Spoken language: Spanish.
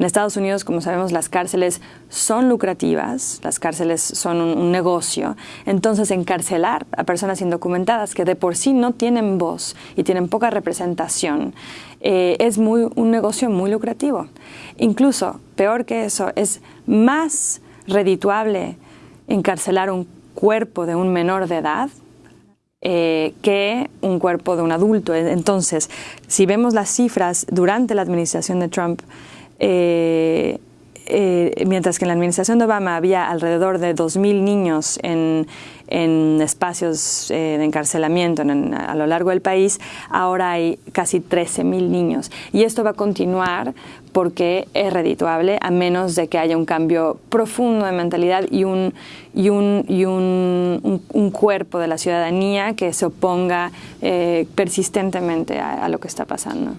En Estados Unidos, como sabemos, las cárceles son lucrativas, las cárceles son un, negocio. Entonces, encarcelar a personas indocumentadas que de por sí no tienen voz y tienen poca representación eh, es muy, un negocio muy lucrativo. Incluso, peor que eso, es más redituable encarcelar un cuerpo de un menor de edad eh, que un cuerpo de un adulto. Entonces, si vemos las cifras durante la administración de Trump, eh, eh, mientras que en la administración de Obama había alrededor de 2.000 niños en, espacios de encarcelamiento a lo largo del país, ahora hay casi 13.000 niños. Y esto va a continuar porque es redituable a menos de que haya un cambio profundo de mentalidad y un, y un, y un, cuerpo de la ciudadanía que se oponga eh, persistentemente a lo que está pasando.